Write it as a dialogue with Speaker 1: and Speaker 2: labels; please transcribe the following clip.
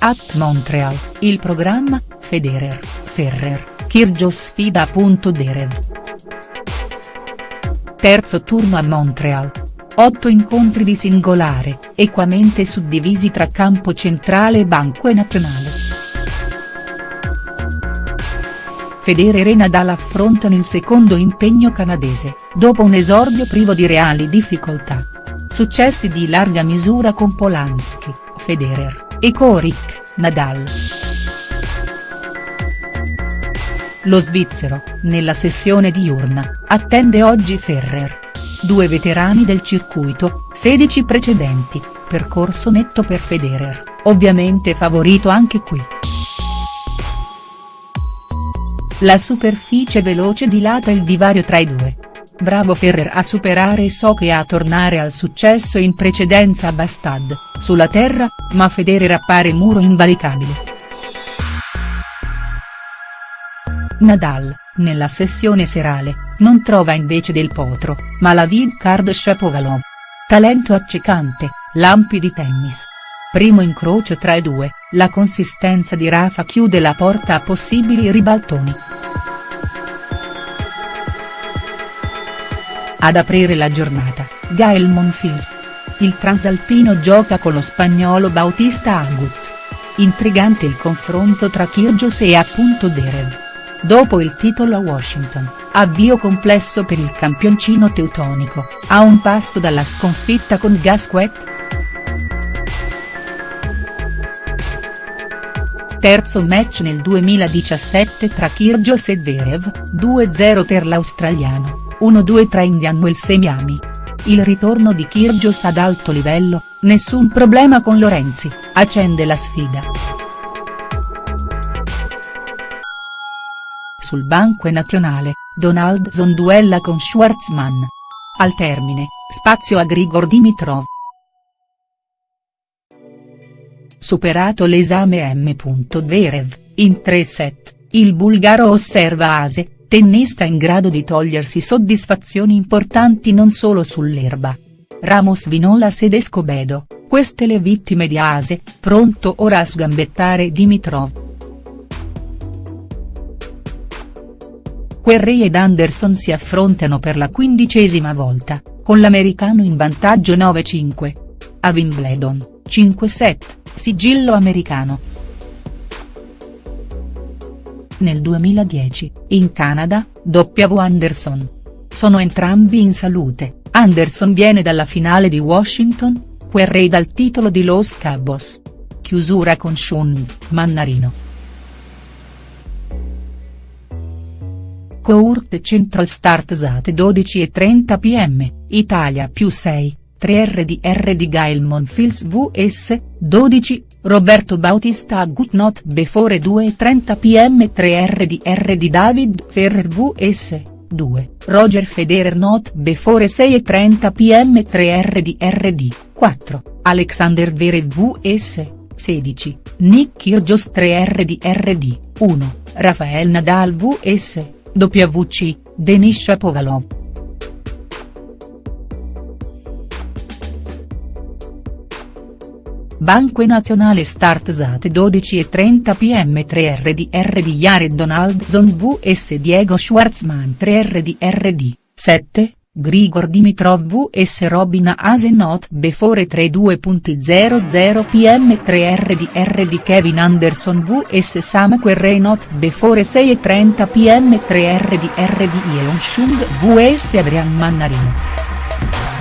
Speaker 1: At Montreal, il programma, Federer, Ferrer, Kyrgios sfida Derev. Terzo turno a Montreal. Otto incontri di singolare, equamente suddivisi tra campo centrale e banco e nazionale. Federer e Nadal affrontano il secondo impegno canadese, dopo un esordio privo di reali difficoltà. Successi di larga misura con Polanski, Federer, e Korik, Nadal. Lo svizzero, nella sessione diurna, attende oggi Ferrer. Due veterani del circuito, 16 precedenti, percorso netto per Federer, ovviamente favorito anche qui. La superficie veloce dilata il divario tra i due. Bravo Ferrer a superare Soch e a tornare al successo in precedenza a Bastad, sulla terra, ma Federer appare muro invalicabile. Nadal, nella sessione serale, non trova invece del potro, ma la card Shapovalov. Talento accecante, lampi di tennis. Primo incrocio tra i due, la consistenza di Rafa chiude la porta a possibili ribaltoni. Ad aprire la giornata, Gael Monfils. Il transalpino gioca con lo spagnolo Bautista Agut. Intrigante il confronto tra Kyrgios e appunto Derev. Dopo il titolo a Washington, avvio complesso per il campioncino teutonico, a un passo dalla sconfitta con Gasquet?. Terzo match nel 2017 tra Kyrgios e Zverev, 2-0 per l'australiano. 1-2 tra Indian Wells e Miami. Il ritorno di Kyrgios ad alto livello, nessun problema con Lorenzi, accende la sfida. Sul banco nazionale, Donaldson duella con Schwartzman. Al termine, spazio a Grigor Dimitrov. Superato l'esame M. Zverev, in tre set, il bulgaro osserva Ase, tennista in grado di togliersi soddisfazioni importanti non solo sull'erba. Ramos Vinola Sedescobedo, queste le vittime di Ase, pronto ora a sgambettare Dimitrov. Querrey ed Anderson si affrontano per la quindicesima volta, con l'americano in vantaggio 9-5. A Wimbledon, 5-7, sigillo americano nel 2010, in Canada, W. Anderson. Sono entrambi in salute, Anderson viene dalla finale di Washington, Querrey dal titolo di Los Cabos. Chiusura con Sean, Mannarino. Court Central Start Zate 12 e 30 pm, Italia più 6, 3 RDR di Gael Monfils vs, 12, Roberto Bautista Good Not Before 2.30 pm 3R di David Ferrer vs. 2, Roger Federer Not Before 6.30 pm 3R di R di 4, Alexander Verev vs. 16, Nick Kyrgios 3R di R di 1, Rafael Nadal vs. WC, Denis Shapovalov. Banque Nazionale Start Zate 12 e 30 pm 3RDR di Jared Donaldson vs Diego Schwartzman 3RDR 7, Grigor Dimitrov vs Robin Asenot Before 32.00 pm 3RDR di Kevin Anderson vs Sam Querrey Not Before 6.30 pm 3RDR di Yeon Shung vs Adrian Mannarino.